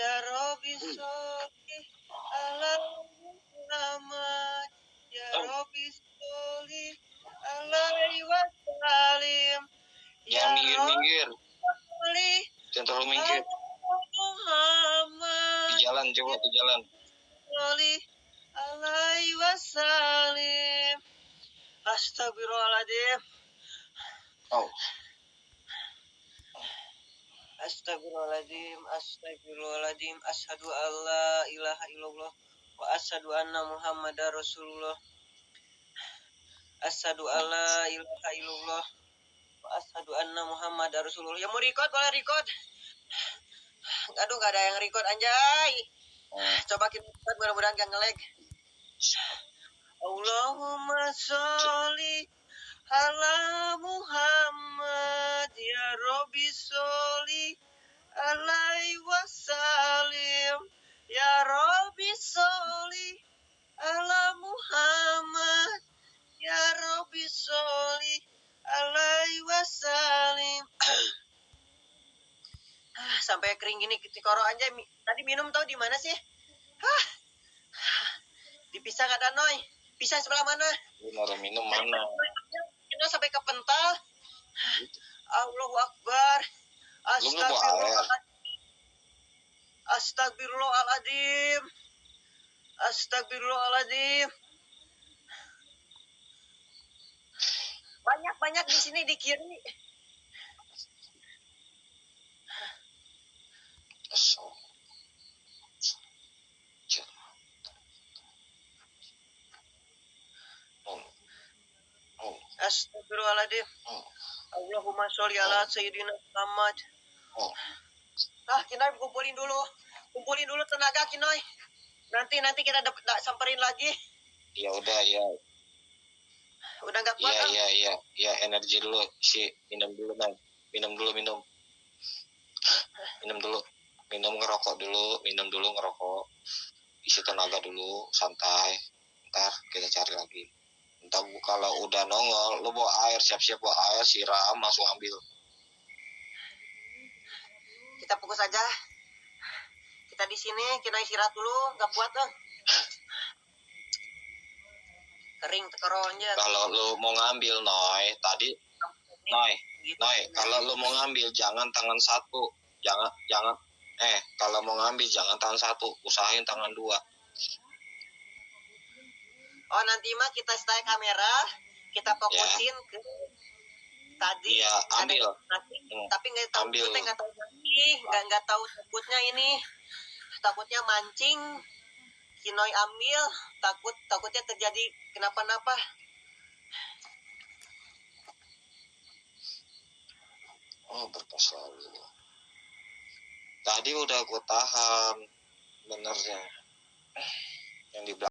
Ya Rabbi sholli ala Muhammad Ya Oh. Rabbi sholli alaihi wasallim Ya Jangan minggir minggir. Jangan terlalu minggir. Muhammad Di jalan coba di jalan. sholli alaihi wasallim Astagfirullahaladzim Oh. Astagfirullahaladzim, astagfirullahaladzim, ashadu an la ilaha illallah, wa ashadu anna muhammadar rasulullah. Ashadu an la ilaha illallah, wa ashadu anna muhammadar rasulullah. Yang mau record boleh record. Aduh, gak ada yang record anjay. Oh. Coba kita record, mudah-mudahan gak ngelag. Allahumma sholli ala Muhammad Rabbi sholli alaihi wasallim Ah, sampai kering gini tikoro aja Mi- tadi minum tahu di mana sih Hah. dipisah nggak Danoy pisah sebelah mana naruh minum mana? kita sampai ke pental. Allahu Akbar. Air? Astagfirullahaladzim. Astagfirullahaladzim. Banyak-banyak di sini di kiri. Oh. Oh. Astagfirullahaladzim. Allahumma sholli ala Sayyidina Muhammad. Oh. Ah, Kinoy kumpulin dulu. Kumpulin dulu tenaga Kinoy. Nanti nanti kita dapat da- samperin lagi. Ya udah ya. Udah nggak kuat. Iya iya iya. Ya energi dulu. Si minum dulu nang minum dulu minum. Minum dulu. Minum ngerokok dulu minum dulu ngerokok. Isi tenaga dulu santai. Ntar kita cari lagi. Ntar kalau udah nongol lu bawa air siap-siap bawa air siram langsung ambil. Kita fokus aja kita di sini kita istirahat dulu. Nggak kuat dong kering tekeronnya. Kalau lu mau ngambil noy tadi noy gitu. noy kalau lu mau ngambil jangan tangan satu. Jangan jangan eh kalau mau ngambil jangan tangan satu. Usahain tangan dua. Oh nanti mah kita stay kamera kita fokusin ke tadi. Ada ambil. tapi Hmm, tapi nggak tahu ambil. kita nggak tahu nggak nggak tahu takutnya ini takutnya mancing Kinoy ambil takut takutnya terjadi kenapa-napa Oh berkas lalu. Tadi udah gue tahan benernya. Yang di belakang.